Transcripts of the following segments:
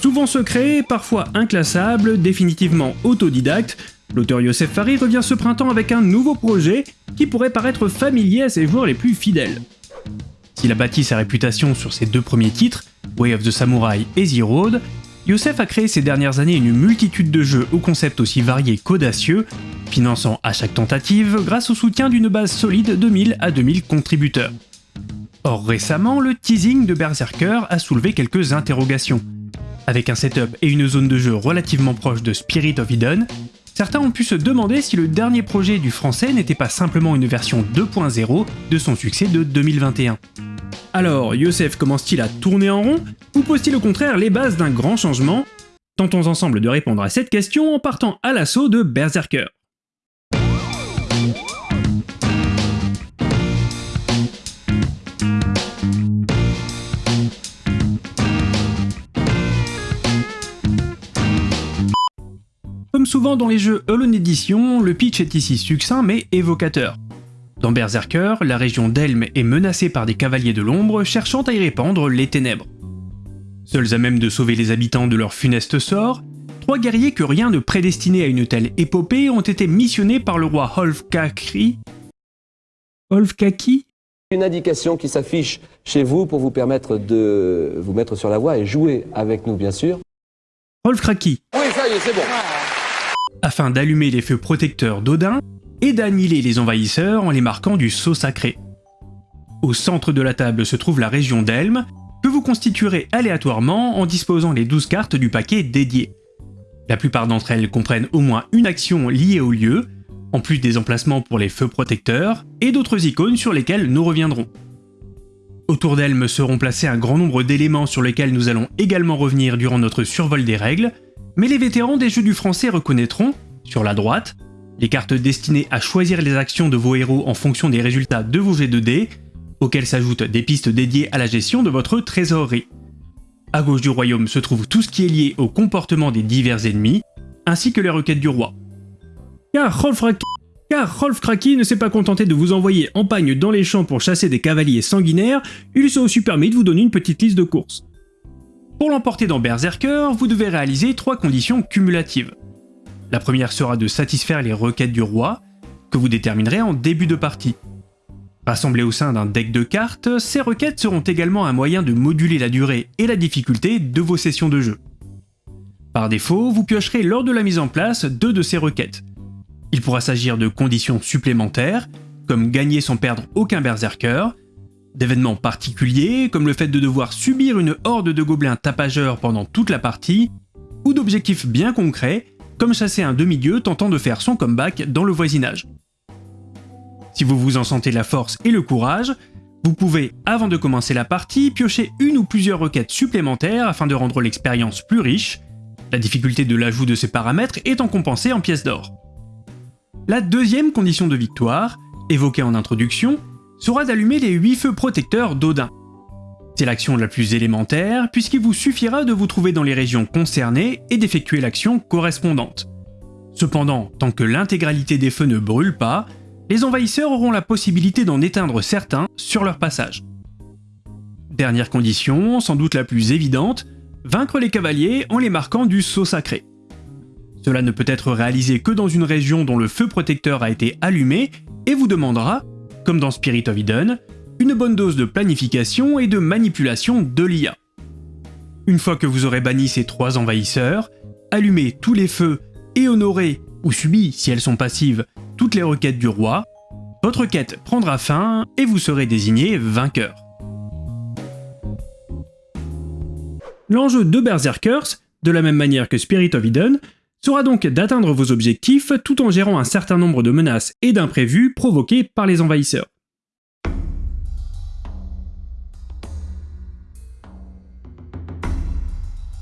Souvent secret, parfois inclassable, définitivement autodidacte, l'auteur Youssef Fari revient ce printemps avec un nouveau projet qui pourrait paraître familier à ses joueurs les plus fidèles. S'il a bâti sa réputation sur ses deux premiers titres, Way of the Samurai et The Road, Youssef a créé ces dernières années une multitude de jeux au concept aussi varié qu'audacieux, finançant à chaque tentative grâce au soutien d'une base solide de 1000 à 2000 contributeurs. Or récemment, le teasing de Berserker a soulevé quelques interrogations. Avec un setup et une zone de jeu relativement proche de Spirit of Eden, certains ont pu se demander si le dernier projet du français n'était pas simplement une version 2.0 de son succès de 2021. Alors, Youssef commence-t-il à tourner en rond, ou pose-t-il au contraire les bases d'un grand changement? Tentons ensemble de répondre à cette question en partant à l'assaut de Berserker. Souvent dans les jeux Hollow Edition, le pitch est ici succinct mais évocateur. Dans Berserker, la région d'Elm est menacée par des cavaliers de l'ombre cherchant à y répandre les ténèbres. Seuls à même de sauver les habitants de leur funeste sort, trois guerriers que rien ne prédestinait à une telle épopée ont été missionnés par le roi Holfkaki. Holfkaki? Une indication qui s'affiche chez vous pour vous permettre de vous mettre sur la voie et jouer avec nous, bien sûr. Holfkaki. Oui, ça y est, c'est bon. Afin d'allumer les feux protecteurs d'Odin, et d'annihiler les envahisseurs en les marquant du sceau sacré. Au centre de la table se trouve la région d'Elm, que vous constituerez aléatoirement en disposant les 12 cartes du paquet dédié. La plupart d'entre elles comprennent au moins une action liée au lieu, en plus des emplacements pour les feux protecteurs, et d'autres icônes sur lesquelles nous reviendrons. Autour d'Elm seront placés un grand nombre d'éléments sur lesquels nous allons également revenir durant notre survol des règles, mais les vétérans des jeux du français reconnaîtront, sur la droite, les cartes destinées à choisir les actions de vos héros en fonction des résultats de vos G2D, auxquelles s'ajoutent des pistes dédiées à la gestion de votre trésorerie. À gauche du royaume se trouve tout ce qui est lié au comportement des divers ennemis, ainsi que les requêtes du roi. Car Rolf, Kraki ne s'est pas contenté de vous envoyer en pagne dans les champs pour chasser des cavaliers sanguinaires, il s'est aussi permis de vous donner une petite liste de courses. Pour l'emporter dans Berserker, vous devez réaliser trois conditions cumulatives. La première sera de satisfaire les requêtes du roi, que vous déterminerez en début de partie. Rassemblées au sein d'un deck de cartes, ces requêtes seront également un moyen de moduler la durée et la difficulté de vos sessions de jeu. Par défaut, vous piocherez lors de la mise en place deux de ces requêtes. Il pourra s'agir de conditions supplémentaires, comme gagner sans perdre aucun berserker, d'événements particuliers, comme le fait de devoir subir une horde de gobelins tapageurs pendant toute la partie, ou d'objectifs bien concrets, comme chasser un demi-dieu tentant de faire son comeback dans le voisinage. Si vous vous en sentez la force et le courage, vous pouvez, avant de commencer la partie, piocher une ou plusieurs requêtes supplémentaires afin de rendre l'expérience plus riche, la difficulté de l'ajout de ces paramètres étant compensée en pièces d'or. La deuxième condition de victoire, évoquée en introduction, sera d'allumer les 8 feux protecteurs d'Odin. C'est l'action la plus élémentaire, puisqu'il vous suffira de vous trouver dans les régions concernées et d'effectuer l'action correspondante. Cependant, tant que l'intégralité des feux ne brûle pas, les envahisseurs auront la possibilité d'en éteindre certains sur leur passage. Dernière condition, sans doute la plus évidente, vaincre les cavaliers en les marquant du sceau sacré. Cela ne peut être réalisé que dans une région dont le feu protecteur a été allumé et vous demandera, comme dans Spirit of Eden, une bonne dose de planification et de manipulation de l'IA. Une fois que vous aurez banni ces trois envahisseurs, allumez tous les feux et honoré, ou subi si elles sont passives, toutes les requêtes du roi, votre quête prendra fin et vous serez désigné vainqueur. L'enjeu de Berserkers, de la même manière que Spirit of Eden, sera donc d'atteindre vos objectifs tout en gérant un certain nombre de menaces et d'imprévus provoqués par les envahisseurs.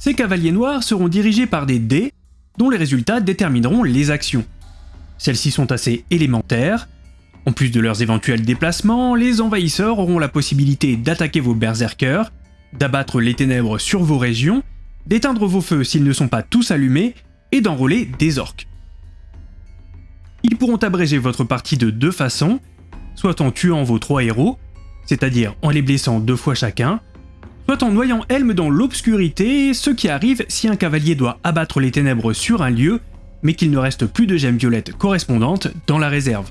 Ces cavaliers noirs seront dirigés par des dés dont les résultats détermineront les actions. Celles-ci sont assez élémentaires. En plus de leurs éventuels déplacements, les envahisseurs auront la possibilité d'attaquer vos berserkers, d'abattre les ténèbres sur vos régions, d'éteindre vos feux s'ils ne sont pas tous allumés, et d'enrôler des orques. Ils pourront abréger votre partie de deux façons, soit en tuant vos trois héros, c'est-à-dire en les blessant deux fois chacun, soit en noyant Helm dans l'obscurité, ce qui arrive si un cavalier doit abattre les ténèbres sur un lieu, mais qu'il ne reste plus de gemmes violettes correspondantes dans la réserve.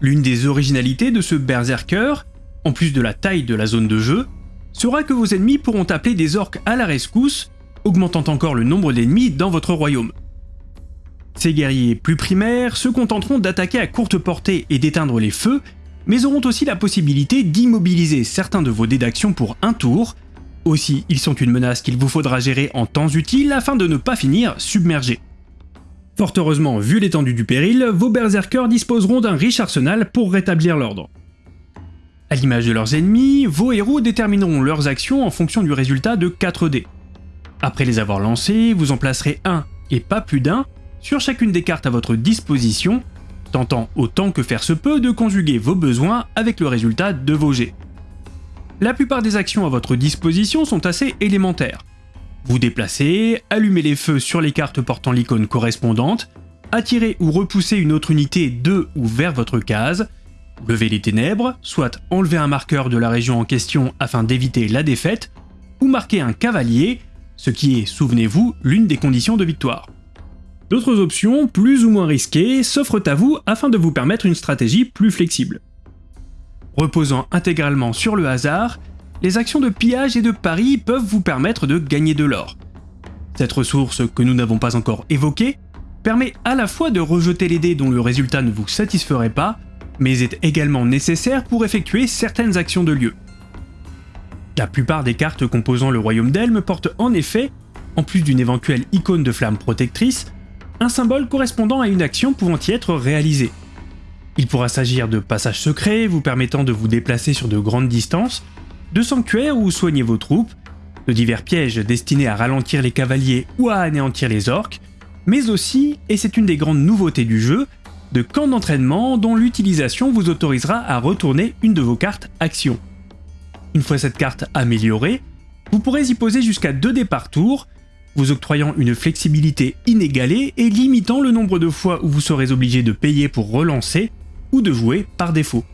L'une des originalités de ce berserker, en plus de la taille de la zone de jeu, sera que vos ennemis pourront appeler des orques à la rescousse, augmentant encore le nombre d'ennemis dans votre royaume. Ces guerriers plus primaires se contenteront d'attaquer à courte portée et d'éteindre les feux, mais auront aussi la possibilité d'immobiliser certains de vos dés d'action pour un tour. Aussi, ils sont une menace qu'il vous faudra gérer en temps utile afin de ne pas finir submergé. Fort heureusement, vu l'étendue du péril, vos berserkers disposeront d'un riche arsenal pour rétablir l'ordre. À l'image de leurs ennemis, vos héros détermineront leurs actions en fonction du résultat de 4 dés. Après les avoir lancés, vous en placerez un, et pas plus d'un, sur chacune des cartes à votre disposition tentant autant que faire se peut de conjuguer vos besoins avec le résultat de vos jets. La plupart des actions à votre disposition sont assez élémentaires. Vous déplacez, allumez les feux sur les cartes portant l'icône correspondante, attirez ou repoussez une autre unité de ou vers votre case, levez les ténèbres, soit enlevez un marqueur de la région en question afin d'éviter la défaite, ou marquez un cavalier, ce qui est, souvenez-vous, l'une des conditions de victoire. D'autres options, plus ou moins risquées, s'offrent à vous afin de vous permettre une stratégie plus flexible. Reposant intégralement sur le hasard, les actions de pillage et de pari peuvent vous permettre de gagner de l'or. Cette ressource que nous n'avons pas encore évoquée permet à la fois de rejeter les dés dont le résultat ne vous satisferait pas, mais est également nécessaire pour effectuer certaines actions de lieu. La plupart des cartes composant le royaume d'Elm portent en effet, en plus d'une éventuelle icône de flamme protectrice, un symbole correspondant à une action pouvant y être réalisée. Il pourra s'agir de passages secrets vous permettant de vous déplacer sur de grandes distances, de sanctuaires où soigner vos troupes, de divers pièges destinés à ralentir les cavaliers ou à anéantir les orques, mais aussi, et c'est une des grandes nouveautés du jeu, de camps d'entraînement dont l'utilisation vous autorisera à retourner une de vos cartes actions. Une fois cette carte améliorée, vous pourrez y poser jusqu'à 2 dés par tour, vous octroyant une flexibilité inégalée et limitant le nombre de fois où vous serez obligé de payer pour relancer ou de jouer par défaut.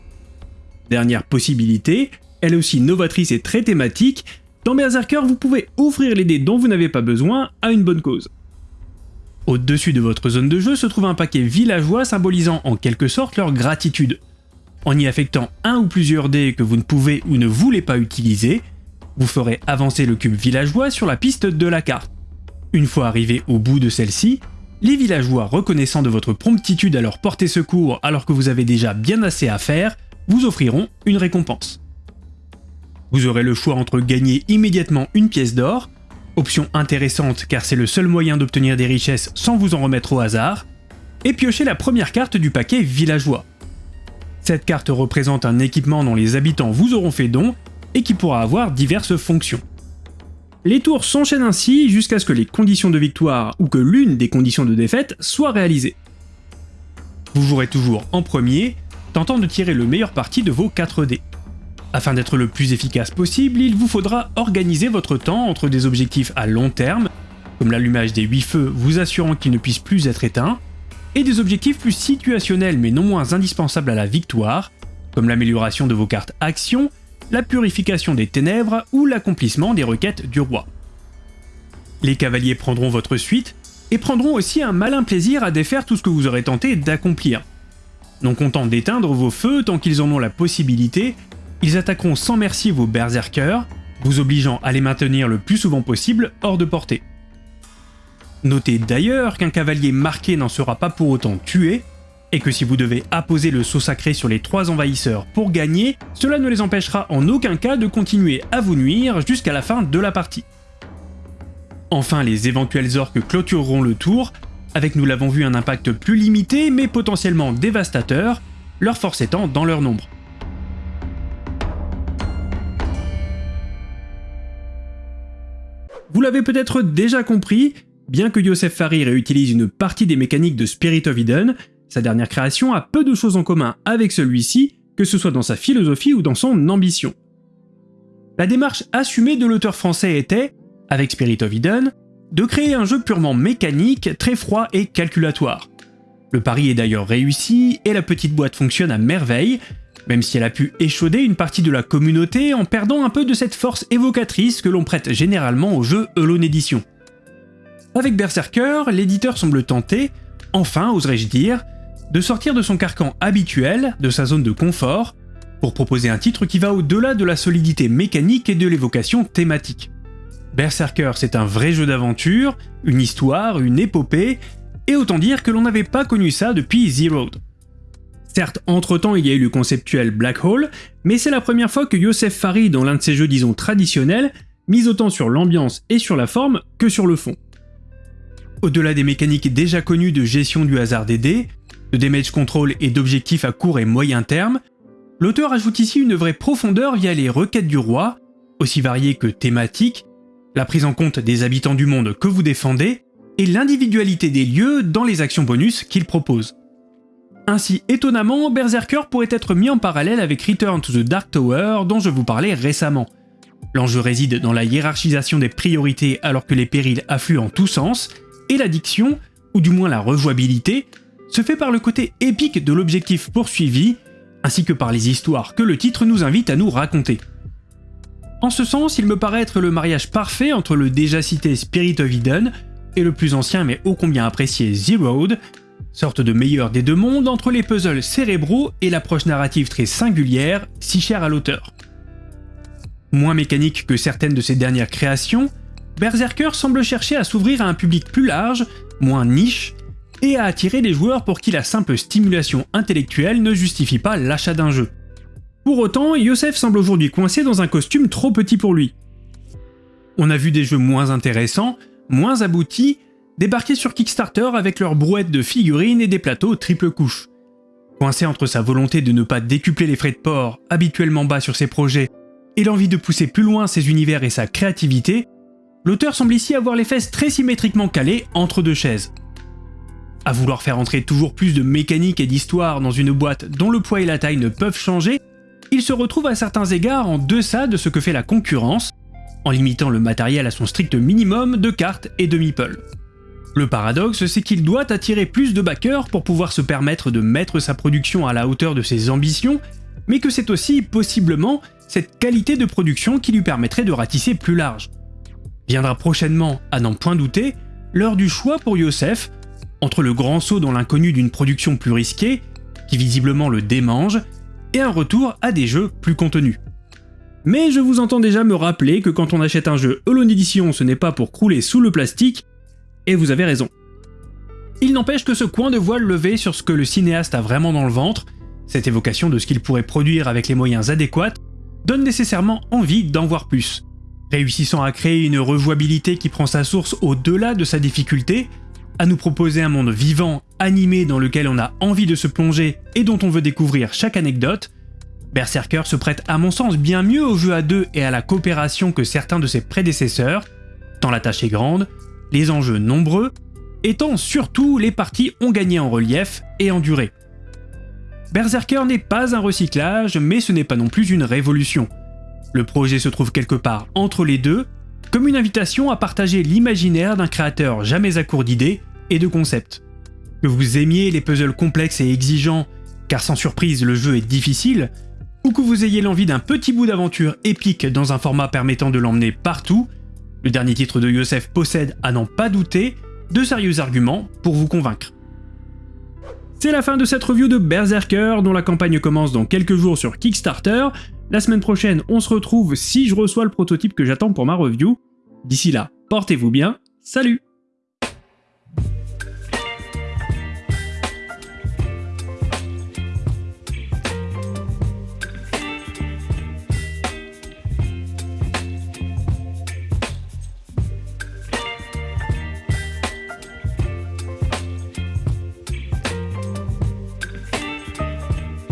Dernière possibilité, elle est aussi novatrice et très thématique, dans Berserker vous pouvez offrir les dés dont vous n'avez pas besoin à une bonne cause. Au-dessus de votre zone de jeu se trouve un paquet villageois symbolisant en quelque sorte leur gratitude. En y affectant un ou plusieurs dés que vous ne pouvez ou ne voulez pas utiliser, vous ferez avancer le cube villageois sur la piste de la carte. Une fois arrivé au bout de celle-ci, les villageois reconnaissant de votre promptitude à leur porter secours alors que vous avez déjà bien assez à faire, vous offriront une récompense. Vous aurez le choix entre gagner immédiatement une pièce d'or, option intéressante car c'est le seul moyen d'obtenir des richesses sans vous en remettre au hasard, et piocher la première carte du paquet villageois. Cette carte représente un équipement dont les habitants vous auront fait don et qui pourra avoir diverses fonctions. Les tours s'enchaînent ainsi jusqu'à ce que les conditions de victoire ou que l'une des conditions de défaite soient réalisées. Vous jouerez toujours en premier, tentant de tirer le meilleur parti de vos 4 dés. Afin d'être le plus efficace possible, il vous faudra organiser votre temps entre des objectifs à long terme, comme l'allumage des 8 feux vous assurant qu'ils ne puissent plus être éteints, et des objectifs plus situationnels mais non moins indispensables à la victoire, comme l'amélioration de vos cartes actions la purification des ténèbres ou l'accomplissement des requêtes du roi. Les cavaliers prendront votre suite et prendront aussi un malin plaisir à défaire tout ce que vous aurez tenté d'accomplir. Non contents d'éteindre vos feux tant qu'ils en ont la possibilité, ils attaqueront sans merci vos berserkers, vous obligeant à les maintenir le plus souvent possible hors de portée. Notez d'ailleurs qu'un cavalier marqué n'en sera pas pour autant tué, et que si vous devez apposer le saut sacré sur les trois envahisseurs pour gagner, cela ne les empêchera en aucun cas de continuer à vous nuire jusqu'à la fin de la partie. Enfin, les éventuels orques clôtureront le tour, avec nous l'avons vu un impact plus limité mais potentiellement dévastateur, leur force étant dans leur nombre. Vous l'avez peut-être déjà compris, bien que Yosef Farir réutilise une partie des mécaniques de Spirit of Eden, sa dernière création a peu de choses en commun avec celui-ci, que ce soit dans sa philosophie ou dans son ambition. La démarche assumée de l'auteur français était, avec Spirit of Eden, de créer un jeu purement mécanique, très froid et calculatoire. Le pari est d'ailleurs réussi et la petite boîte fonctionne à merveille, même si elle a pu échauder une partie de la communauté en perdant un peu de cette force évocatrice que l'on prête généralement au jeu Alone Edition. Avec Berserker, l'éditeur semble tenter, enfin oserais-je dire, de sortir de son carcan habituel, de sa zone de confort, pour proposer un titre qui va au-delà de la solidité mécanique et de l'évocation thématique. Berserker, c'est un vrai jeu d'aventure, une histoire, une épopée, et autant dire que l'on n'avait pas connu ça depuis Zero. Certes, entre-temps il y a eu le conceptuel Black Hole, mais c'est la première fois que Yosef Farid, dans l'un de ses jeux disons traditionnels, mise autant sur l'ambiance et sur la forme que sur le fond. Au-delà des mécaniques déjà connues de gestion du hasard des dés, de damage control et d'objectifs à court et moyen terme, l'auteur ajoute ici une vraie profondeur via les requêtes du roi, aussi variées que thématiques, la prise en compte des habitants du monde que vous défendez, et l'individualité des lieux dans les actions bonus qu'il propose. Ainsi, étonnamment, Berserker pourrait être mis en parallèle avec Return to the Dark Tower dont je vous parlais récemment. L'enjeu réside dans la hiérarchisation des priorités alors que les périls affluent en tous sens, et l'addiction, ou du moins la rejouabilité, se fait par le côté épique de l'objectif poursuivi, ainsi que par les histoires que le titre nous invite à nous raconter. En ce sens, il me paraît être le mariage parfait entre le déjà cité Spirit of Eden et le plus ancien mais ô combien apprécié Zeroed, sorte de meilleur des deux mondes entre les puzzles cérébraux et l'approche narrative très singulière, si chère à l'auteur. Moins mécanique que certaines de ses dernières créations, Berserker semble chercher à s'ouvrir à un public plus large, moins niche, et à attirer les joueurs pour qui la simple stimulation intellectuelle ne justifie pas l'achat d'un jeu. Pour autant, Yosef semble aujourd'hui coincé dans un costume trop petit pour lui. On a vu des jeux moins intéressants, moins aboutis, débarquer sur Kickstarter avec leurs brouettes de figurines et des plateaux triple couche. Coincé entre sa volonté de ne pas décupler les frais de port, habituellement bas sur ses projets, et l'envie de pousser plus loin ses univers et sa créativité, l'auteur semble ici avoir les fesses très symétriquement calées entre deux chaises. À vouloir faire entrer toujours plus de mécanique et d'histoire dans une boîte dont le poids et la taille ne peuvent changer, il se retrouve à certains égards en deçà de ce que fait la concurrence, en limitant le matériel à son strict minimum de cartes et de meeple. Le paradoxe, c'est qu'il doit attirer plus de backers pour pouvoir se permettre de mettre sa production à la hauteur de ses ambitions, mais que c'est aussi, possiblement, cette qualité de production qui lui permettrait de ratisser plus large. Viendra prochainement, à n'en point douter, l'heure du choix pour Youssef, entre le grand saut dans l'inconnu d'une production plus risquée, qui visiblement le démange, et un retour à des jeux plus contenus. Mais je vous entends déjà me rappeler que quand on achète un jeu Alone Edition, ce n'est pas pour crouler sous le plastique, et vous avez raison. Il n'empêche que ce coin de voile levé sur ce que le cinéaste a vraiment dans le ventre, cette évocation de ce qu'il pourrait produire avec les moyens adéquats, donne nécessairement envie d'en voir plus. Réussissant à créer une rejouabilité qui prend sa source au-delà de sa difficulté, à nous proposer un monde vivant, animé dans lequel on a envie de se plonger et dont on veut découvrir chaque anecdote, Berserker se prête à mon sens bien mieux au jeu à deux et à la coopération que certains de ses prédécesseurs, tant la tâche est grande, les enjeux nombreux, et tant surtout les parties ont gagné en relief et en durée. Berserker n'est pas un recyclage, mais ce n'est pas non plus une révolution. Le projet se trouve quelque part entre les deux, comme une invitation à partager l'imaginaire d'un créateur jamais à court d'idées et de concepts. Que vous aimiez les puzzles complexes et exigeants, car sans surprise le jeu est difficile, ou que vous ayez l'envie d'un petit bout d'aventure épique dans un format permettant de l'emmener partout, le dernier titre de Yosef possède, à n'en pas douter, de sérieux arguments pour vous convaincre. C'est la fin de cette review de Berserker, dont la campagne commence dans quelques jours sur Kickstarter. La semaine prochaine, on se retrouve si je reçois le prototype que j'attends pour ma review. D'ici là, portez-vous bien, salut